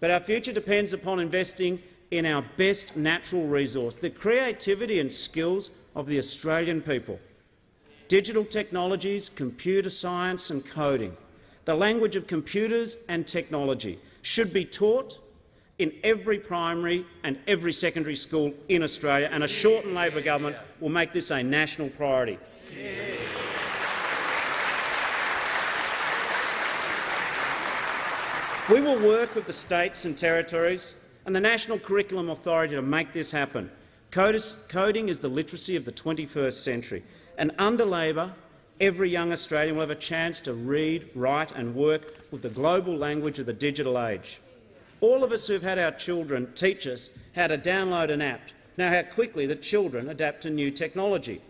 But our future depends upon investing in our best natural resource, the creativity and skills of the Australian people. Digital technologies, computer science and coding, the language of computers and technology should be taught in every primary and every secondary school in Australia, and a Shorten Labor government will make this a national priority. We will work with the states and territories and the National Curriculum Authority to make this happen. Coding is the literacy of the 21st century, and under Labor, every young Australian will have a chance to read, write and work with the global language of the digital age. All of us who have had our children teach us how to download an app know how quickly the children adapt to new technology.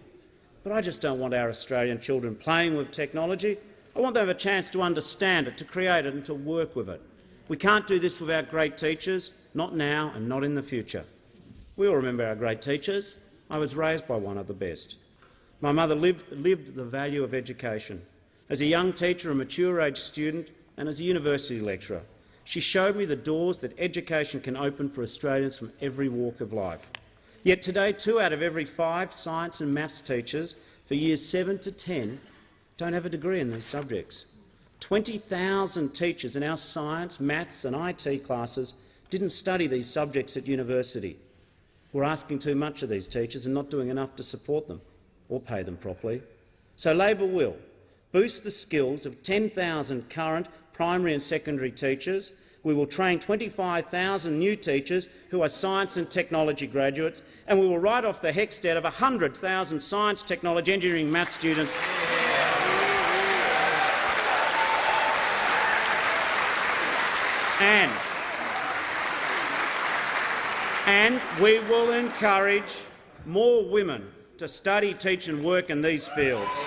But I just don't want our Australian children playing with technology. I want them to have a chance to understand it, to create it and to work with it. We can't do this without great teachers, not now and not in the future. We all remember our great teachers. I was raised by one of the best. My mother lived, lived the value of education. As a young teacher, a mature-age student and as a university lecturer, she showed me the doors that education can open for Australians from every walk of life. Yet today, two out of every five science and maths teachers for years 7 to 10 don't have a degree in these subjects. 20,000 teachers in our science, maths and IT classes didn't study these subjects at university. We're asking too much of these teachers and not doing enough to support them or pay them properly. So Labor will boost the skills of 10,000 current primary and secondary teachers. We will train 25,000 new teachers who are science and technology graduates, and we will write off the HECS debt of 100,000 science, technology, engineering maths students And, and we will encourage more women to study, teach and work in these fields.